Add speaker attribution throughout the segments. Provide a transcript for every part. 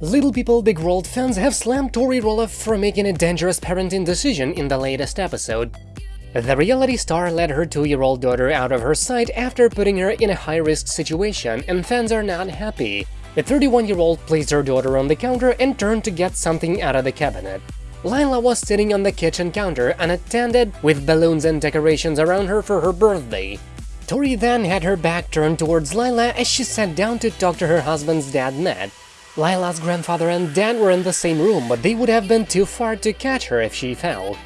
Speaker 1: Little People Big World fans have slammed Tori Roloff for making a dangerous parenting decision in the latest episode. The reality star led her two-year-old daughter out of her sight after putting her in a high-risk situation, and fans are not happy. The 31-year-old placed her daughter on the counter and turned to get something out of the cabinet. Lilah was sitting on the kitchen counter unattended, with balloons and decorations around her for her birthday. Tori then had her back turned towards Lilah as she sat down to talk to her husband's dad, Matt. Lilah's grandfather and Dan were in the same room, but they would have been too far to catch her if she fell.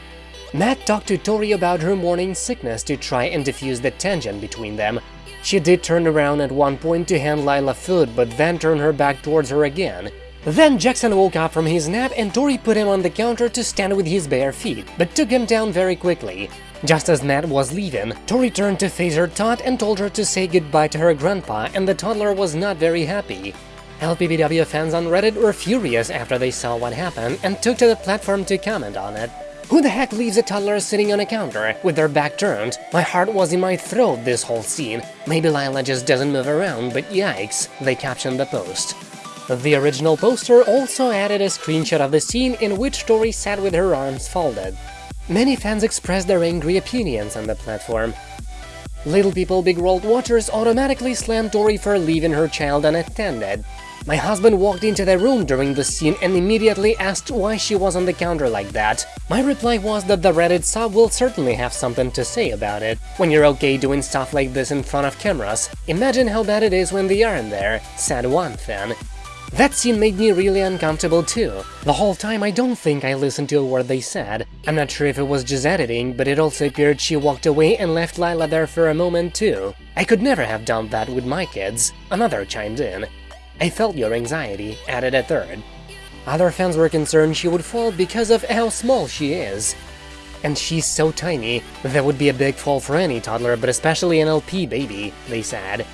Speaker 1: Matt talked to Tori about her morning sickness to try and diffuse the tension between them. She did turn around at one point to hand Lilah food, but then turned her back towards her again. Then Jackson woke up from his nap and Tori put him on the counter to stand with his bare feet, but took him down very quickly. Just as Matt was leaving, Tori turned to face her tot and told her to say goodbye to her grandpa, and the toddler was not very happy. LPBW fans on Reddit were furious after they saw what happened and took to the platform to comment on it. Who the heck leaves a toddler sitting on a counter with their back turned? My heart was in my throat this whole scene. Maybe Lilah just doesn't move around, but yikes, they captioned the post. The original poster also added a screenshot of the scene in which Tori sat with her arms folded. Many fans expressed their angry opinions on the platform. Little People Big World watchers automatically slammed Tori for leaving her child unattended, my husband walked into the room during the scene and immediately asked why she was on the counter like that. My reply was that the Reddit sub will certainly have something to say about it. When you're okay doing stuff like this in front of cameras, imagine how bad it is when they aren't there, said one fan. That scene made me really uncomfortable too. The whole time I don't think I listened to a word they said. I'm not sure if it was just editing, but it also appeared she walked away and left Lilah there for a moment too. I could never have done that with my kids. Another chimed in. I felt your anxiety, added a third. Other fans were concerned she would fall because of how small she is. And she's so tiny, that would be a big fall for any toddler, but especially an LP baby, they said.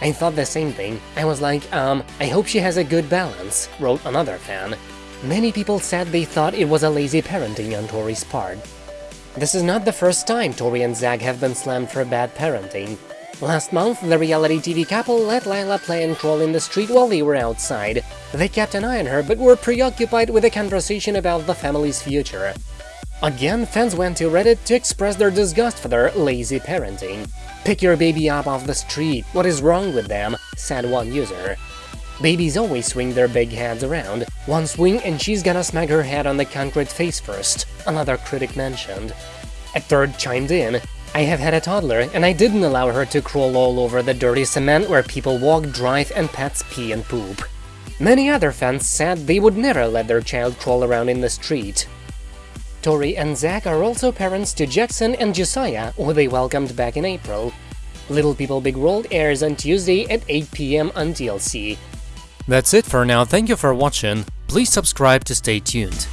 Speaker 1: I thought the same thing. I was like, um, I hope she has a good balance, wrote another fan. Many people said they thought it was a lazy parenting on Tori's part. This is not the first time Tori and Zach have been slammed for bad parenting. Last month, the reality TV couple let Lilah play and crawl in the street while they were outside. They kept an eye on her, but were preoccupied with a conversation about the family's future. Again, fans went to Reddit to express their disgust for their lazy parenting. Pick your baby up off the street, what is wrong with them, said one user. Babies always swing their big heads around. One swing and she's gonna smack her head on the concrete face first, another critic mentioned. A third chimed in, I have had a toddler, and I didn't allow her to crawl all over the dirty cement where people walk, drive, and pets pee and poop. Many other fans said they would never let their child crawl around in the street. Tori and Zach are also parents to Jackson and Josiah, who they welcomed back in April. Little People Big World airs on Tuesday at 8 pm on TLC.
Speaker 2: That's it for now, thank you for watching, please subscribe to stay tuned.